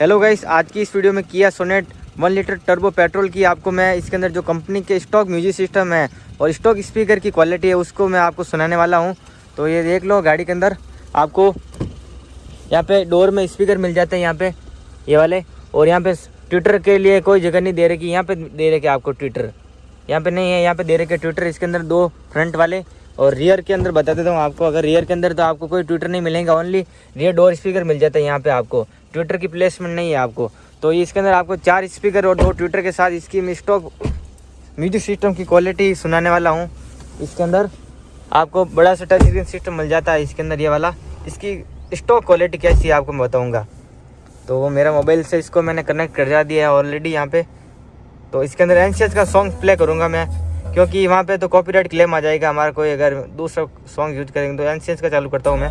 Hello guys आज की इस वीडियो में किया Sonet one litre turbo petrol की आपको मैं इसके अंदर जो कंपनी के स्टॉक म्यूज़िक सिस्टम है और स्टॉक स्पीकर की क्वालिटी है, उसको मैं आपको सुनाने वाला हूँ। तो ये देख लो गाड़ी के अंदर, आपको यहाँ पे डोर में स्पीकर मिल जाते हैं यहाँ पे, ये वाले। और यहाँ पे ट्विटर के लिए कोई जगह नहीं दे कि यहाँ पे दे कि आपको ट्विटर यहाँ पे नहीं है, यहाँ पे दे कि ट्विटर इसके अंदर दो फ्रंट वाले। और रियर के अंदर बता देता हूँ आपको, अगर रियर के अंदर तो आपको कोई ट्विटर नहीं मिलेगा ओनली रियर डोर स्पीकर मिल जाता है यहाँ पे आपको। ट्विटर की प्लेसमेंट नहीं है आपको। तो इसके अंदर आपको चार स्पीकर और दो ट्विटर के साथ इसकी स्टॉक म्यूज़िक सिस्टम की क्वालिटी सुनाने वाला हूँ। इसके अंदर आपको बड़ा सा टच स्क्रीन सिस्टम मिल जाता है इसके अंदर ये वाला। इसकी स्टॉक क्वालिटी कैसी है आपको मैं बताऊँगा। तो वो मेरा मोबाइल से इसको मैंने कनेक्ट कर दिया है ऑलरेडी यहाँ पे। तो इसके अंदर एन का सॉन्ग प्ले करूँगा मैं। क्योंकि वहाँ पे तो कॉपीराइट क्लेम आ जाएगा हमारा कोई, अगर दूसरा सॉन्ग यूज़ करेंगे तो एनसीएस का चालू करता हूँ मैं।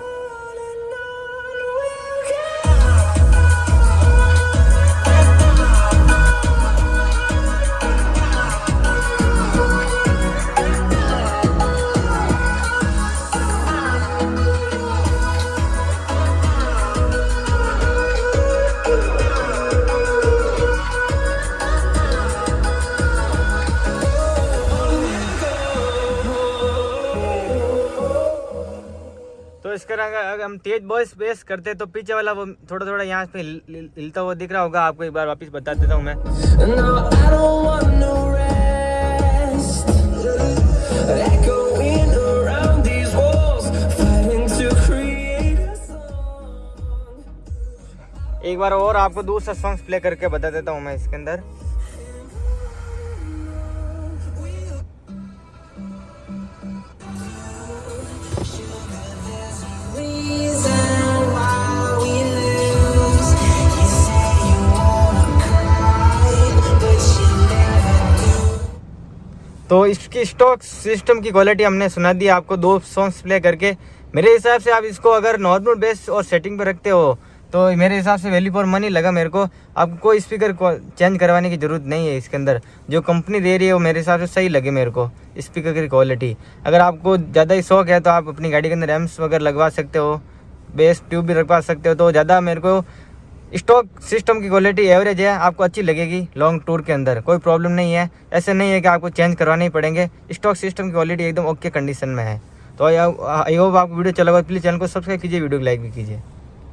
तो इसका अगर हम तेज बॉयस बेस करते तो पीछे वाला वो थोड़ा थोड़ा यहाँ पे हिलता हुआ दिख रहा होगा। आपको एक बार वापस बता देता हूँ मैं। एक बार और आपको दूसरा सॉन्ग प्ले करके बता देता हूँ मैं इसके अंदर। तो इसकी स्टॉक सिस्टम की क्वालिटी हमने सुना दी, आपको दो सॉन्ग्स प्ले करके। मेरे हिसाब से आप इसको अगर नॉर्मल बेस और सेटिंग पर रखते हो तो मेरे हिसाब से वैल्यू फॉर मनी लगा मेरे को। आपको कोई स्पीकर को चेंज करवाने की ज़रूरत नहीं है इसके अंदर। जो कंपनी दे रही है, वो मेरे हिसाब से सही लगे मेरे को स्पीकर की क्वालिटी अगर आपको ज़्यादा ही शौक है तो आप अपनी गाड़ी के अंदर एम्स वगैरह लगवा सकते हो बेस ट्यूब भी रखवा सकते हो तो ज़्यादा मेरे को स्टॉक सिस्टम की क्वालिटी एवरेज है, आपको अच्छी लगेगी लॉन्ग टूर के अंदर, कोई प्रॉब्लम नहीं है। ऐसे नहीं है कि आपको चेंज करवाने ही पड़ेंगे स्टॉक सिस्टम की क्वालिटी एकदम ओके कंडीशन में है। तो आई होप आपको वीडियो चला प्लीज़ चैनल को सब्सक्राइब कीजिए वीडियो को लाइक भी कीजिए।